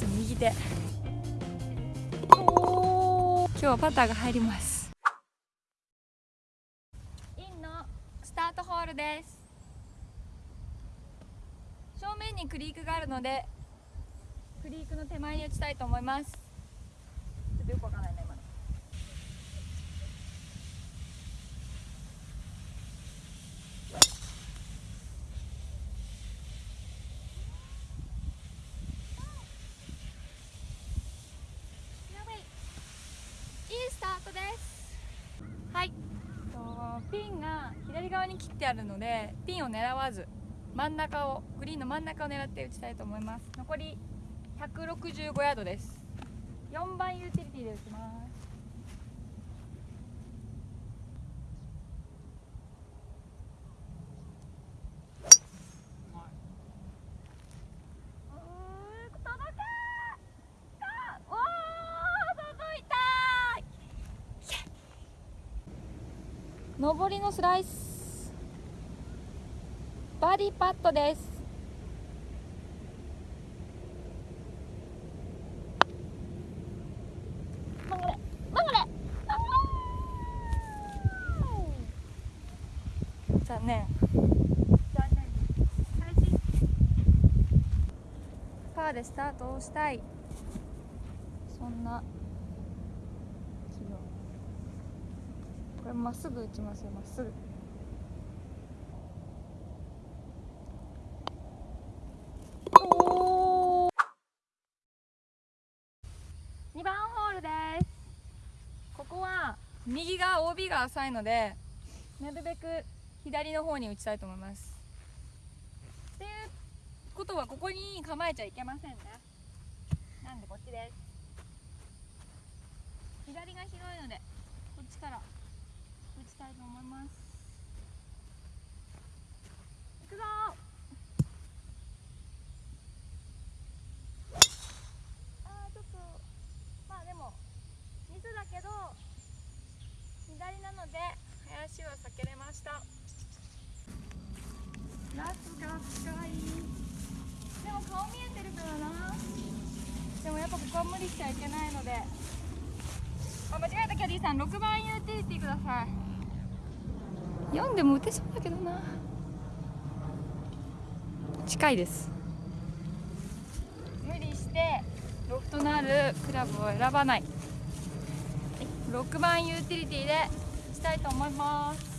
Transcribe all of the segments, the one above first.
です右手。今日はパターが入ります。インのスタートホールです。正面にクリークがあるのでクリークの手前に打ちたいと思います。ちょっとよくわかんないね今のやばいいいスタートですはいとピンが左側に切ってあるのでピンを狙わず真ん中をグリーンの真ん中を狙って打ちたいと思います。残り165ヤードです。4番ユーティリティで打ちますうー届けかおー届いた上りのスライスバーディーパットです。曲がれ。曲がれ残念。パーでスタートをしたい。そんな気分これまっすぐ打ちますよまっすぐ。お2番ホールです。ここは右が OB が浅いのでなるべく左の方に打ちたいと思います。っていうことはここに構えちゃいけませんね。なんでこっちです。左が広いのでこっちから。打ちたいと思います。いくぞ。あーちょっとまあでもミスだけど左なので林は避けれました。が深い。でも顔見えてるからな。でもやっぱここは無理しちゃいけないのであ間違えたキャディーさん6番ユーティリティください。4でも打てそうだけどな。近いです。無理してロフトのあるクラブを選ばない。6番ユーティリティでしたいと思います。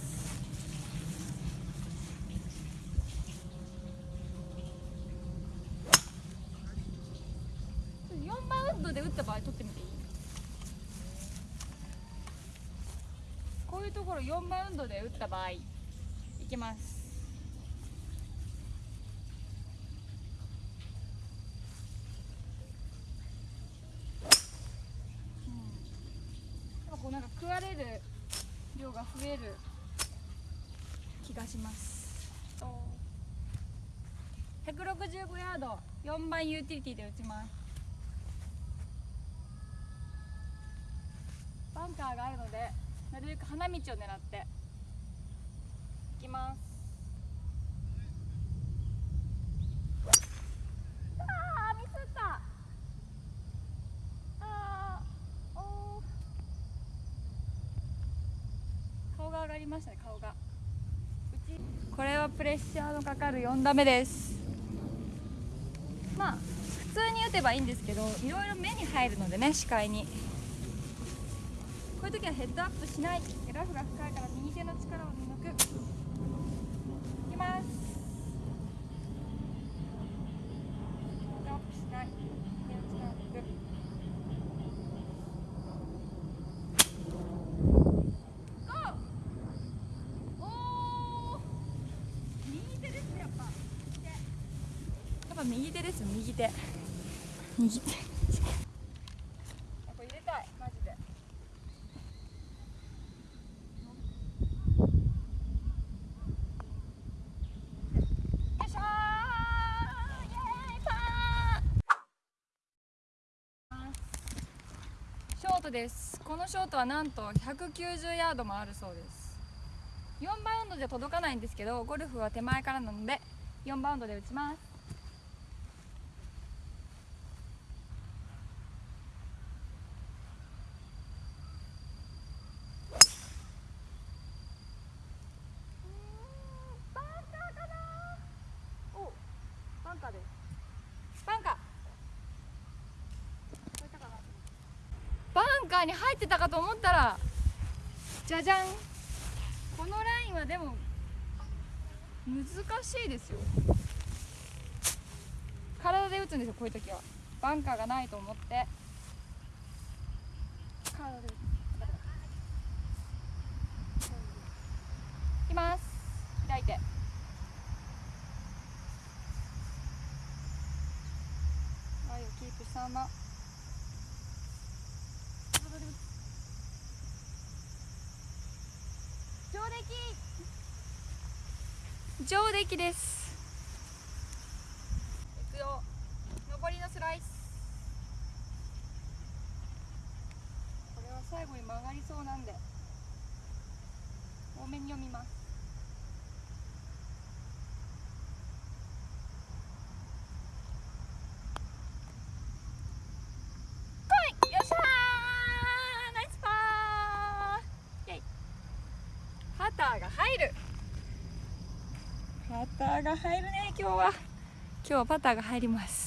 4バウンドで打った場合取ってみていういうところ4バウンドで打った場合いきます。なん。かこうなんか食われる量が増える気がします。165ヤード4番ユーティリティで打ちます。バンカーがあるのでなるべく花道を狙って。いきます。あーミスった。あーおー。顔が上がりましたね顔が。うちこれはプレッシャーのかかる4打目です。まあ普通に打てばいいんですけどいろいろ目に入るのでね視界に。ういう時はヘッドアップしない。ラフが深いから右手の力を抜く。いきます。ヘッドアップしない。右手の力を抜く。ゴー。おー。右手ですやっぱ。右手。やっぱ右手です右手右手やっぱ入れたいマジでよいしょーイエーイパーショートです。このショートはなんと190ヤードもあるそうです。4バウンドじゃ届かないんですけどゴルフは手前からなので4バウンドで打ちます。ンカーに入ってたかと思ったらじゃじゃん。このラインはでも難しいですよ。体で打つんですよこういう時は。バンカーがないと思って。体で打つ。いきます。開いて。愛をキープしたまま体で打つ上出来上出来です。行くよ。上りのスライス。これは最後に曲がりそうなんで。多めに読みます来いよっしゃーナイスパーイェイパターが入るパターが入るね今日は。今日はパターが入ります。